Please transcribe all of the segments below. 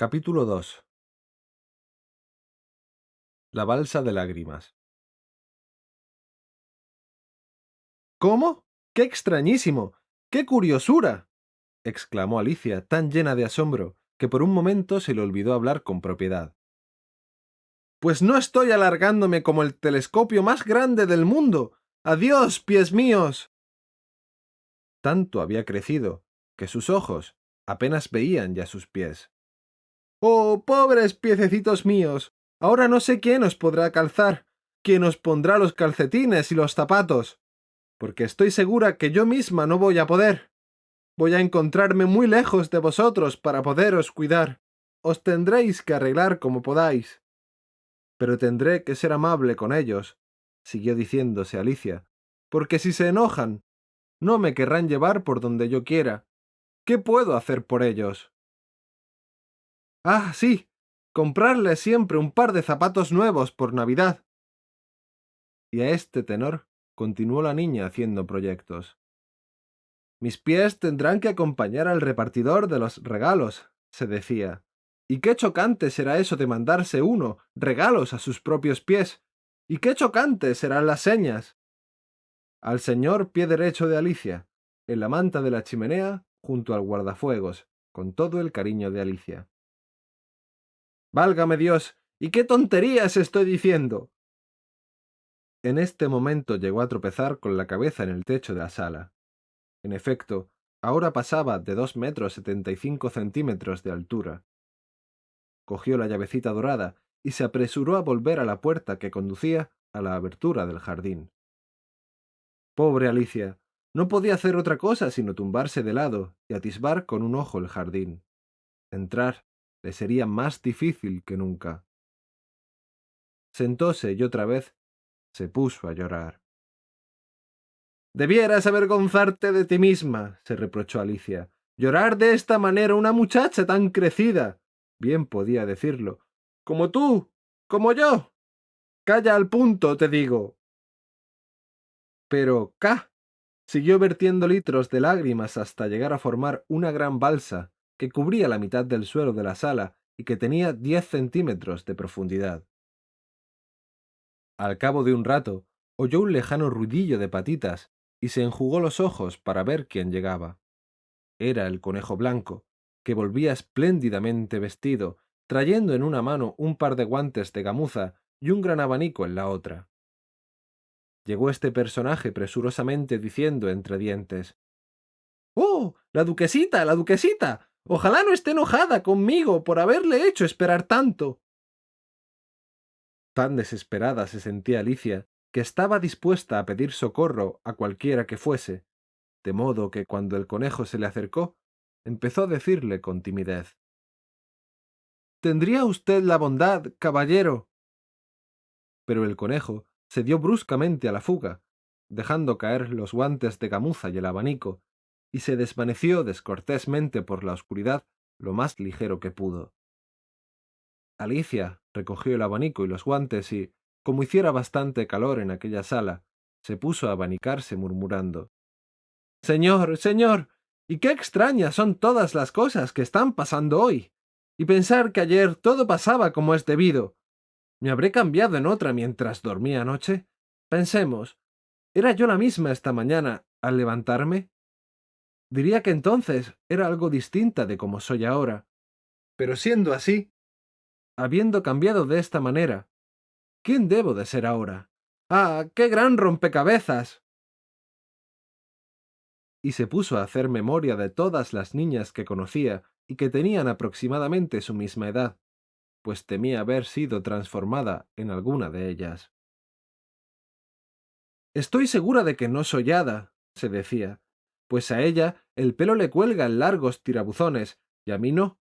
Capítulo 2 La balsa de lágrimas ¿Cómo? ¡Qué extrañísimo! ¡Qué curiosura! exclamó Alicia, tan llena de asombro, que por un momento se le olvidó hablar con propiedad. Pues no estoy alargándome como el telescopio más grande del mundo. Adiós, pies míos. Tanto había crecido, que sus ojos apenas veían ya sus pies. ¡Oh, pobres piececitos míos! Ahora no sé quién os podrá calzar, quién os pondrá los calcetines y los zapatos, porque estoy segura que yo misma no voy a poder. Voy a encontrarme muy lejos de vosotros para poderos cuidar. Os tendréis que arreglar como podáis. Pero tendré que ser amable con ellos, siguió diciéndose Alicia, porque si se enojan, no me querrán llevar por donde yo quiera. ¿Qué puedo hacer por ellos? Ah, sí, comprarles siempre un par de zapatos nuevos por Navidad. Y a este tenor continuó la niña haciendo proyectos. Mis pies tendrán que acompañar al repartidor de los regalos, se decía. Y qué chocante será eso de mandarse uno regalos a sus propios pies. Y qué chocante serán las señas. Al señor pie derecho de Alicia, en la manta de la chimenea, junto al guardafuegos, con todo el cariño de Alicia. Válgame Dios, ¿y qué tonterías estoy diciendo? En este momento llegó a tropezar con la cabeza en el techo de la sala. En efecto, ahora pasaba de dos metros setenta y cinco centímetros de altura. Cogió la llavecita dorada y se apresuró a volver a la puerta que conducía a la abertura del jardín. Pobre Alicia, no podía hacer otra cosa sino tumbarse de lado y atisbar con un ojo el jardín. Entrar le sería más difícil que nunca. Sentóse y otra vez se puso a llorar. Debieras avergonzarte de ti misma, se reprochó Alicia. Llorar de esta manera una muchacha tan crecida. Bien podía decirlo. Como tú, como yo. Calla al punto, te digo. Pero, ¡ca! Siguió vertiendo litros de lágrimas hasta llegar a formar una gran balsa que cubría la mitad del suelo de la sala y que tenía diez centímetros de profundidad. Al cabo de un rato, oyó un lejano ruidillo de patitas y se enjugó los ojos para ver quién llegaba. Era el conejo blanco, que volvía espléndidamente vestido, trayendo en una mano un par de guantes de gamuza y un gran abanico en la otra. Llegó este personaje presurosamente diciendo entre dientes ¡Oh! la duquesita, la duquesita. Ojalá no esté enojada conmigo por haberle hecho esperar tanto. Tan desesperada se sentía Alicia que estaba dispuesta a pedir socorro a cualquiera que fuese, de modo que cuando el conejo se le acercó, empezó a decirle con timidez ¿Tendría usted la bondad, caballero? Pero el conejo se dio bruscamente a la fuga, dejando caer los guantes de gamuza y el abanico, y se desvaneció descortésmente por la oscuridad lo más ligero que pudo. Alicia recogió el abanico y los guantes y, como hiciera bastante calor en aquella sala, se puso a abanicarse murmurando Señor, señor, y qué extrañas son todas las cosas que están pasando hoy. Y pensar que ayer todo pasaba como es debido. ¿Me habré cambiado en otra mientras dormía anoche? Pensemos, ¿era yo la misma esta mañana al levantarme? Diría que entonces era algo distinta de como soy ahora. Pero siendo así, habiendo cambiado de esta manera, ¿quién debo de ser ahora? ¡Ah, qué gran rompecabezas! Y se puso a hacer memoria de todas las niñas que conocía y que tenían aproximadamente su misma edad, pues temía haber sido transformada en alguna de ellas. Estoy segura de que no soy hada, se decía, pues a ella el pelo le cuelga en largos tirabuzones, y a mí no.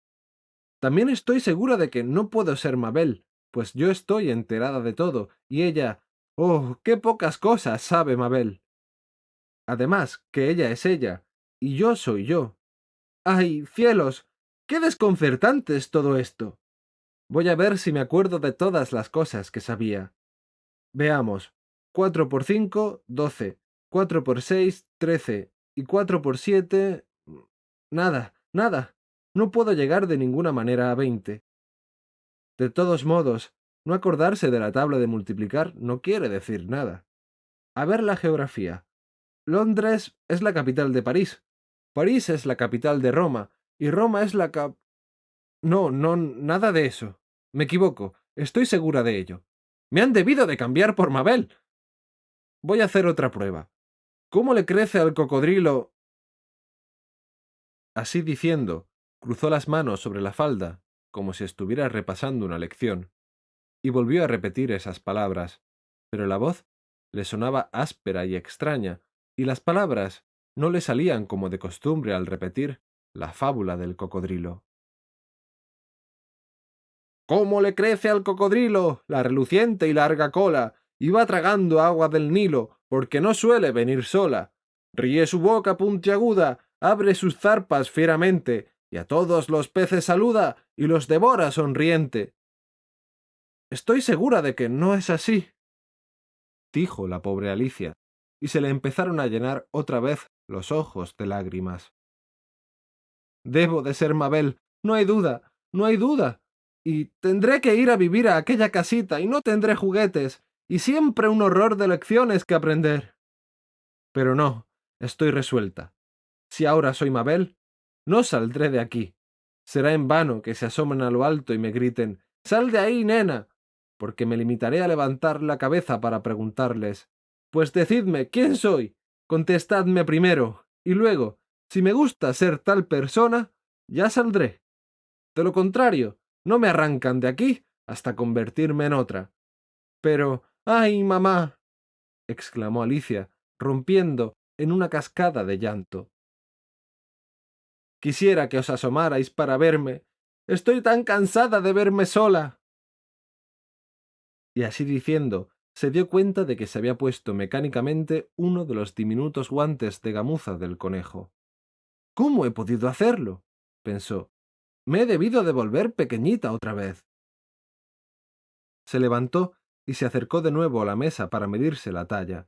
También estoy segura de que no puedo ser Mabel, pues yo estoy enterada de todo, y ella... ¡Oh, qué pocas cosas sabe Mabel! Además, que ella es ella, y yo soy yo. ¡Ay, cielos! ¡Qué desconcertante es todo esto! Voy a ver si me acuerdo de todas las cosas que sabía. Veamos. Cuatro por cinco, doce. Cuatro por seis, trece y cuatro por siete... Nada, nada. no puedo llegar de ninguna manera a veinte. De todos modos, no acordarse de la tabla de multiplicar no quiere decir nada. A ver la geografía. Londres es la capital de París. París es la capital de Roma. Y Roma es la cap... No, no, nada de eso. Me equivoco. Estoy segura de ello. Me han debido de cambiar por Mabel. Voy a hacer otra prueba. ¿Cómo le crece al cocodrilo? Así diciendo, cruzó las manos sobre la falda, como si estuviera repasando una lección, y volvió a repetir esas palabras, pero la voz le sonaba áspera y extraña, y las palabras no le salían como de costumbre al repetir la fábula del cocodrilo. ¿Cómo le crece al cocodrilo la reluciente y larga cola? Va tragando agua del Nilo, porque no suele venir sola. Ríe su boca puntiaguda, abre sus zarpas fieramente, y a todos los peces saluda y los devora sonriente. Estoy segura de que no es así, dijo la pobre Alicia, y se le empezaron a llenar otra vez los ojos de lágrimas. Debo de ser Mabel, no hay duda, no hay duda. Y tendré que ir a vivir a aquella casita y no tendré juguetes, y siempre un horror de lecciones que aprender. Pero no, estoy resuelta. Si ahora soy Mabel, no saldré de aquí. Será en vano que se asomen a lo alto y me griten Sal de ahí, nena. porque me limitaré a levantar la cabeza para preguntarles Pues decidme, ¿quién soy? Contestadme primero, y luego, si me gusta ser tal persona, ya saldré. De lo contrario, no me arrancan de aquí hasta convertirme en otra. Pero, ay, mamá. exclamó Alicia, rompiendo en una cascada de llanto. Quisiera que os asomarais para verme. Estoy tan cansada de verme sola. Y así diciendo, se dio cuenta de que se había puesto mecánicamente uno de los diminutos guantes de gamuza del conejo. ¿Cómo he podido hacerlo? pensó. Me he debido de volver pequeñita otra vez. Se levantó y se acercó de nuevo a la mesa para medirse la talla,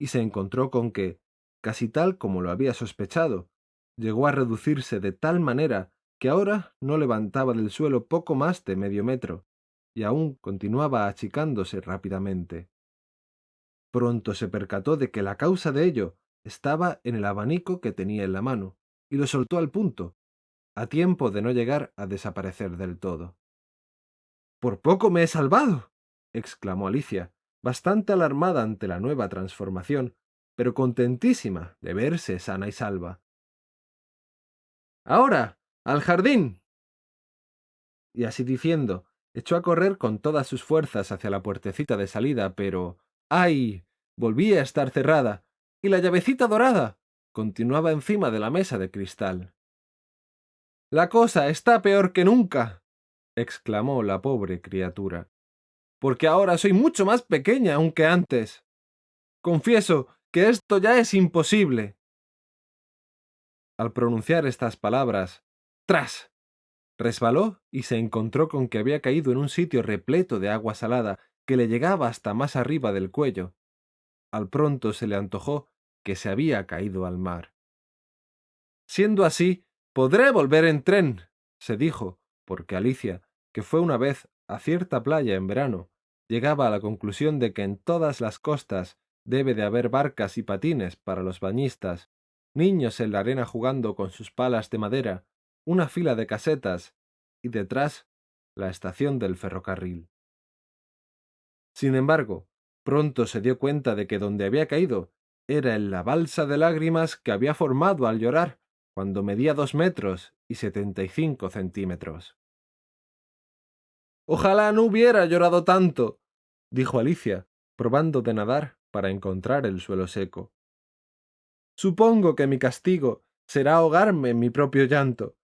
y se encontró con que, casi tal como lo había sospechado, llegó a reducirse de tal manera que ahora no levantaba del suelo poco más de medio metro, y aún continuaba achicándose rápidamente. Pronto se percató de que la causa de ello estaba en el abanico que tenía en la mano, y lo soltó al punto, a tiempo de no llegar a desaparecer del todo. Por poco me he salvado. Exclamó Alicia, bastante alarmada ante la nueva transformación, pero contentísima de verse sana y salva. Ahora, al jardín. Y así diciendo, echó a correr con todas sus fuerzas hacia la puertecita de salida, pero. ¡ay! volvía a estar cerrada. Y la llavecita dorada continuaba encima de la mesa de cristal. La cosa está peor que nunca. exclamó la pobre criatura. Porque ahora soy mucho más pequeña aún que antes. Confieso que esto ya es imposible. Al pronunciar estas palabras, ¡tras! resbaló y se encontró con que había caído en un sitio repleto de agua salada que le llegaba hasta más arriba del cuello. Al pronto se le antojó que se había caído al mar. Siendo así, podré volver en tren, se dijo, porque Alicia, que fue una vez a cierta playa en verano, llegaba a la conclusión de que en todas las costas debe de haber barcas y patines para los bañistas, niños en la arena jugando con sus palas de madera, una fila de casetas y detrás la estación del ferrocarril. Sin embargo, pronto se dio cuenta de que donde había caído era en la balsa de lágrimas que había formado al llorar cuando medía dos metros y setenta y cinco centímetros. Ojalá no hubiera llorado tanto, dijo Alicia, probando de nadar para encontrar el suelo seco. Supongo que mi castigo será ahogarme en mi propio llanto.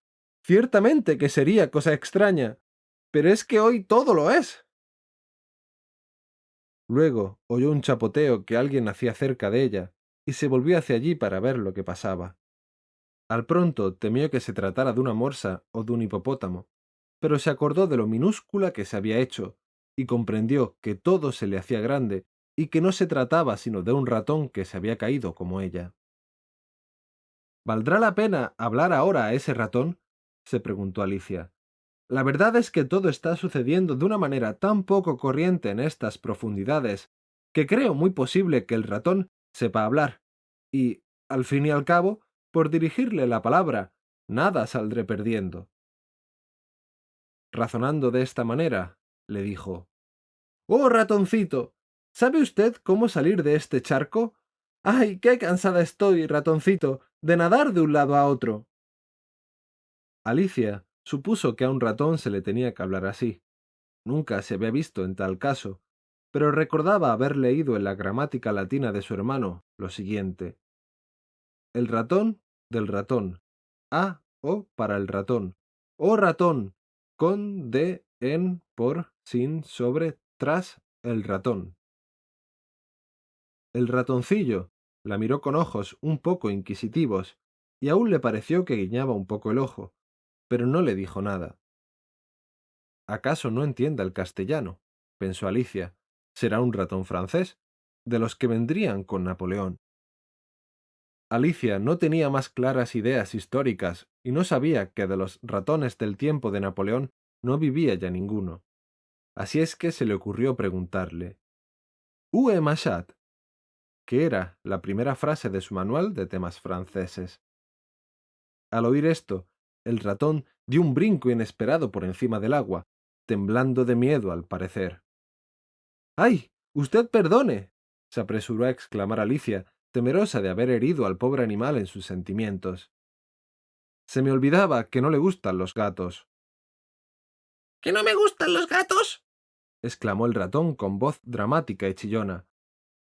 Ciertamente que sería cosa extraña, pero es que hoy todo lo es. Luego oyó un chapoteo que alguien hacía cerca de ella, y se volvió hacia allí para ver lo que pasaba. Al pronto temió que se tratara de una morsa o de un hipopótamo, pero se acordó de lo minúscula que se había hecho, y comprendió que todo se le hacía grande, y que no se trataba sino de un ratón que se había caído como ella. ¿Valdrá la pena hablar ahora a ese ratón? se preguntó Alicia. La verdad es que todo está sucediendo de una manera tan poco corriente en estas profundidades, que creo muy posible que el ratón sepa hablar, y, al fin y al cabo, por dirigirle la palabra, nada saldré perdiendo. Razonando de esta manera, le dijo Oh, ratoncito. ¿Sabe usted cómo salir de este charco? ¡Ay, qué cansada estoy, ratoncito, de nadar de un lado a otro! Alicia supuso que a un ratón se le tenía que hablar así. Nunca se había visto en tal caso, pero recordaba haber leído en la gramática latina de su hermano lo siguiente. El ratón del ratón. A o para el ratón. O ratón. Con, de, en, por, sin, sobre, tras el ratón. El ratoncillo la miró con ojos un poco inquisitivos, y aún le pareció que guiñaba un poco el ojo, pero no le dijo nada. ¿Acaso no entienda el castellano? pensó Alicia. ¿Será un ratón francés? De los que vendrían con Napoleón. Alicia no tenía más claras ideas históricas y no sabía que de los ratones del tiempo de Napoleón no vivía ya ninguno. Así es que se le ocurrió preguntarle «¿Où Machat? que era la primera frase de su manual de temas franceses. Al oír esto, el ratón dio un brinco inesperado por encima del agua, temblando de miedo al parecer. ¡Ay! Usted perdone. se apresuró a exclamar Alicia, temerosa de haber herido al pobre animal en sus sentimientos. Se me olvidaba que no le gustan los gatos. ¿Que no me gustan los gatos? Exclamó el ratón con voz dramática y chillona.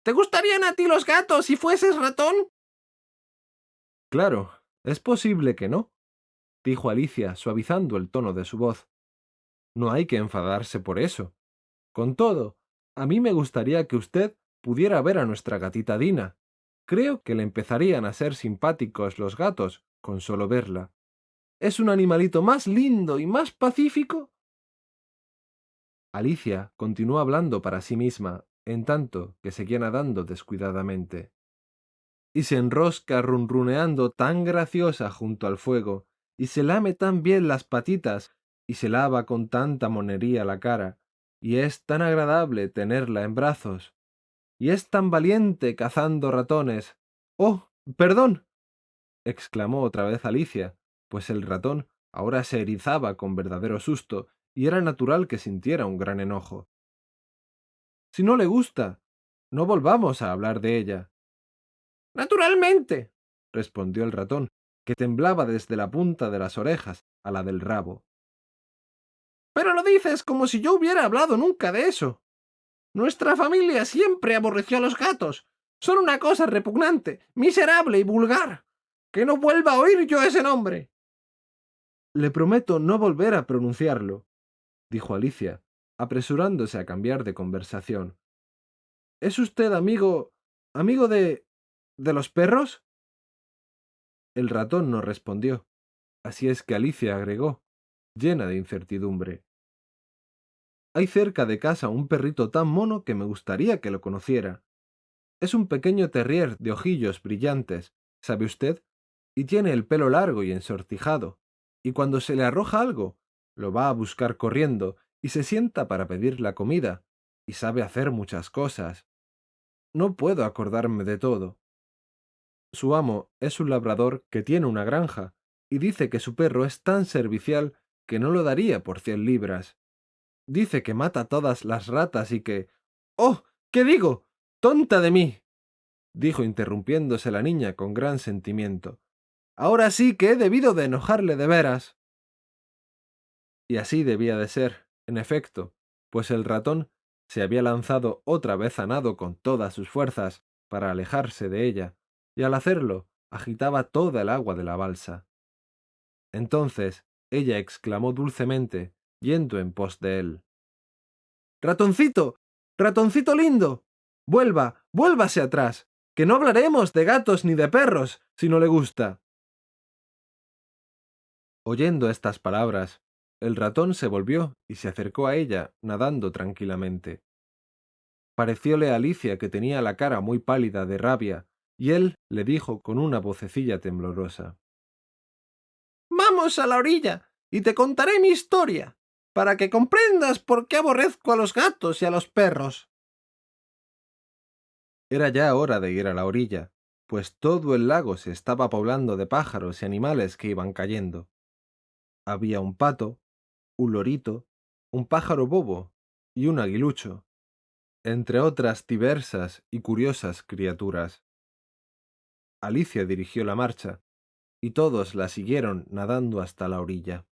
¿Te gustarían a ti los gatos si fueses ratón? Claro, es posible que no, dijo Alicia, suavizando el tono de su voz. No hay que enfadarse por eso. Con todo, a mí me gustaría que usted pudiera ver a nuestra gatita Dina. Creo que le empezarían a ser simpáticos los gatos con solo verla. Es un animalito más lindo y más pacífico Alicia continuó hablando para sí misma, en tanto que seguía nadando descuidadamente. Y se enrosca runruneando tan graciosa junto al fuego, y se lame tan bien las patitas, y se lava con tanta monería la cara, y es tan agradable tenerla en brazos, y es tan valiente cazando ratones. ¡Oh! perdón. exclamó otra vez Alicia, pues el ratón ahora se erizaba con verdadero susto y era natural que sintiera un gran enojo. Si no le gusta, no volvamos a hablar de ella. Naturalmente, respondió el ratón, que temblaba desde la punta de las orejas a la del rabo. Pero lo dices como si yo hubiera hablado nunca de eso. Nuestra familia siempre aborreció a los gatos. Son una cosa repugnante, miserable y vulgar. Que no vuelva a oír yo ese nombre. Le prometo no volver a pronunciarlo, dijo Alicia, apresurándose a cambiar de conversación. ¿Es usted amigo... amigo de... de los perros? El ratón no respondió. Así es que Alicia agregó, llena de incertidumbre. Hay cerca de casa un perrito tan mono que me gustaría que lo conociera. Es un pequeño terrier de ojillos brillantes, ¿sabe usted? Y tiene el pelo largo y ensortijado, y cuando se le arroja algo, lo va a buscar corriendo y se sienta para pedir la comida, y sabe hacer muchas cosas. No puedo acordarme de todo. Su amo es un labrador que tiene una granja, y dice que su perro es tan servicial que no lo daría por cien libras. Dice que mata todas las ratas y que... ¡Oh! ¿Qué digo? ¡Tonta de mí! dijo interrumpiéndose la niña con gran sentimiento. Ahora sí que he debido de enojarle de veras. Y así debía de ser, en efecto, pues el ratón se había lanzado otra vez a nado con todas sus fuerzas para alejarse de ella, y al hacerlo agitaba toda el agua de la balsa. Entonces ella exclamó dulcemente, yendo en pos de él. Ratoncito. Ratoncito lindo. Vuelva. vuélvase atrás. que no hablaremos de gatos ni de perros, si no le gusta. Oyendo estas palabras, el ratón se volvió y se acercó a ella, nadando tranquilamente. Parecióle a Alicia que tenía la cara muy pálida de rabia, y él le dijo con una vocecilla temblorosa. Vamos a la orilla y te contaré mi historia, para que comprendas por qué aborrezco a los gatos y a los perros. Era ya hora de ir a la orilla, pues todo el lago se estaba poblando de pájaros y animales que iban cayendo. Había un pato, un lorito, un pájaro bobo y un aguilucho, entre otras diversas y curiosas criaturas. Alicia dirigió la marcha, y todos la siguieron nadando hasta la orilla.